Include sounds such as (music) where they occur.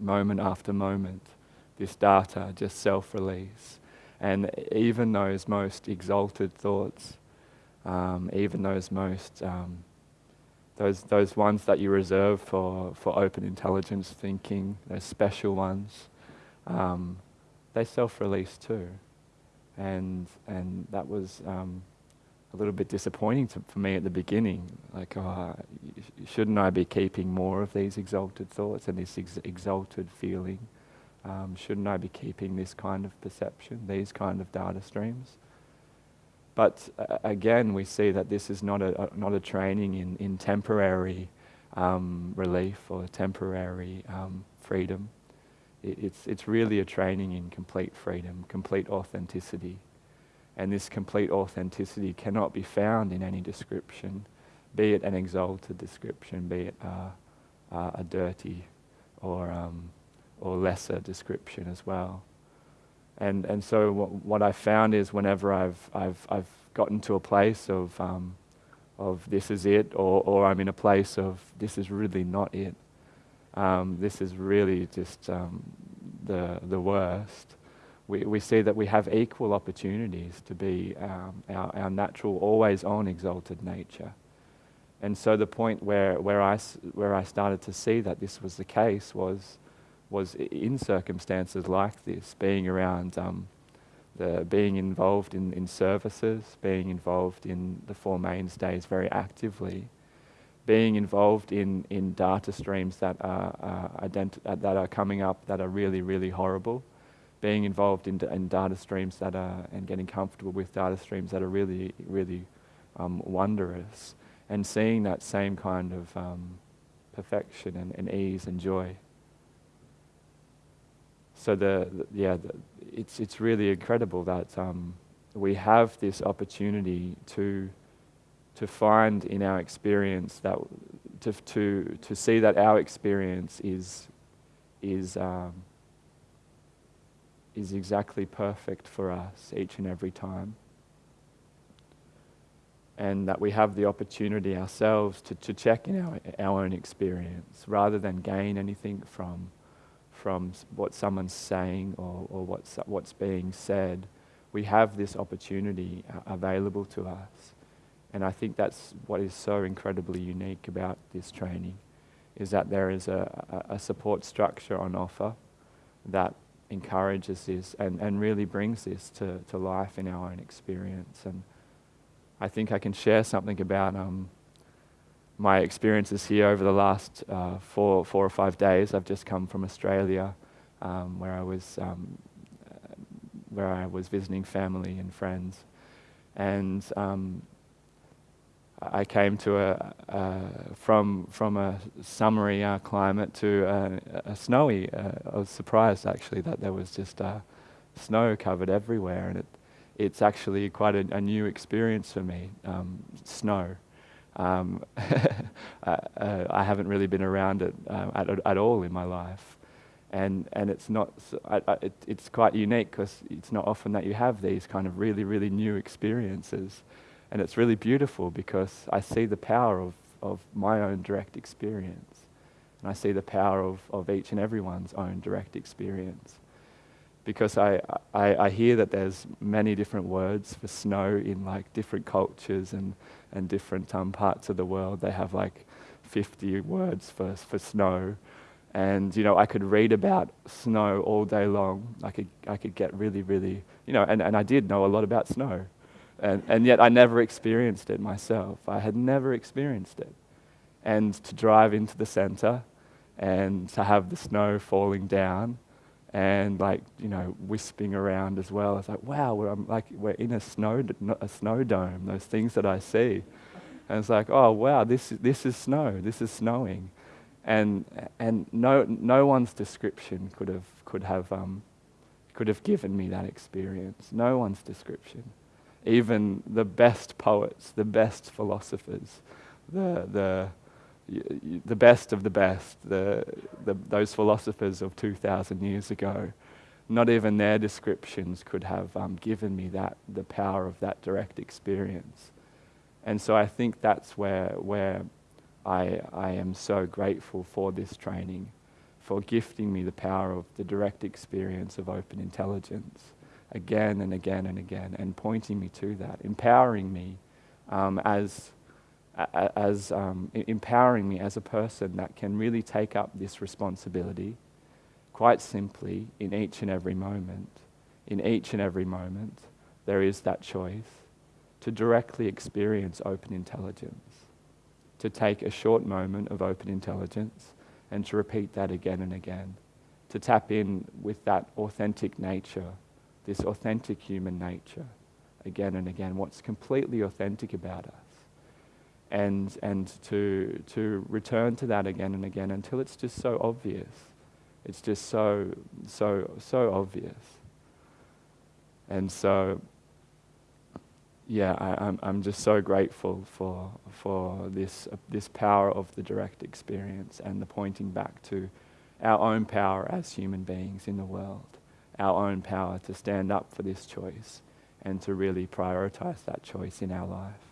moment after moment, this data just self release. And even those most exalted thoughts, um, even those most, um, those, those ones that you reserve for, for open intelligence thinking, those special ones, um, they self release too. And, and that was um, a little bit disappointing to, for me at the beginning. Like, oh, shouldn't I be keeping more of these exalted thoughts and this ex- exalted feeling? Um, shouldn't I be keeping this kind of perception, these kind of data streams? But uh, again, we see that this is not a, a not a training in, in temporary um, relief or temporary um, freedom. It, it's, it's really a training in complete freedom, complete authenticity. And this complete authenticity cannot be found in any description, be it an exalted description, be it uh, uh, a dirty or, um, or lesser description as well. And, and so what, what I found is whenever I've, I've, I've gotten to a place of, um, of this is it, or, or I'm in a place of this is really not it, um, this is really just um, the, the worst, we, we see that we have equal opportunities to be um, our, our natural, always on exalted nature. And so the point where, where, I, where I started to see that this was the case was, was in circumstances like this, being around, um, the, being involved in, in services, being involved in the Four Mainstays very actively, being involved in, in data streams that are, uh, that are coming up that are really, really horrible being involved in, in data streams that are, and getting comfortable with data streams that are really, really um, wondrous, and seeing that same kind of um, perfection and, and, ease and joy. So the, the yeah, the, it's it's really incredible that um, we have this opportunity to to find in our experience that to to to see that our experience is is um, is exactly perfect for us each and every time. And that we have the opportunity ourselves to, to check in our, our own experience rather than gain anything from, from what someone's saying or, or what's, what's being said. We have this opportunity uh, available to us. And I think that's what is so incredibly unique about this training, is that there is a, a support structure on offer that encourages this and, and really brings this to, to life in our own experience. And I think I can share something about um, my experiences here over the last uh, four, four or five days. I've just come from Australia, um, where I was um, where I was visiting family and friends, and um, I came to a, a, from from a summery uh, climate to a, a snowy. Uh, I was surprised actually that there was just uh, snow covered everywhere, and it it's actually quite a, a new experience for me. Um, snow. Um, (laughs) uh, I haven't really been around it uh, at, at all in my life, and and it's not. I, I, it, it's quite unique because it's not often that you have these kind of really really new experiences. And it's really beautiful because I see the power of, of my own direct experience. And I see the power of, of each and everyone's own direct experience. Because I, I, I hear that there's many different words for snow in like different cultures and, and different um, parts of the world. They have like 50 words for, for snow. And, you know, I could read about snow all day long. I could, I could get really, really, you know, and, and I did know a lot about snow. And, and yet I never experienced it myself. I had never experienced it. And to drive into the center and to have the snow falling down and like, you know, wisping around as well. It's like, wow, we're, I'm like, we're in a snow, a snow dome, those things that I see. And it's like, oh, wow, this, this is snow, this is snowing. And, and no, no one's description could have, could, have, um, could have given me that experience. No one's description even the best poets, the best philosophers, the, the, the best of the best, the, the, those philosophers of 2,000 years ago, not even their descriptions could have um, given me that, the power of that direct experience. And so I think that's where, where I, I am so grateful for this training for gifting me the power of the direct experience of open intelligence again and again and again, and pointing me to that, empowering me um, as, as um, empowering me as a person that can really take up this responsibility quite simply in each and every moment. In each and every moment, there is that choice to directly experience open intelligence, to take a short moment of open intelligence and to repeat that again and again, to tap in with that authentic nature, this authentic human nature, again and again, what's completely authentic about us. And, and to, to return to that again and again until it's just so obvious. It's just so, so, so obvious. And so yeah, I, am I'm, I'm just so grateful for, for this, uh, this power of the direct experience and the pointing back to our own power as human beings in the world, our own power to stand up for this choice and to really prioritize that choice in our life.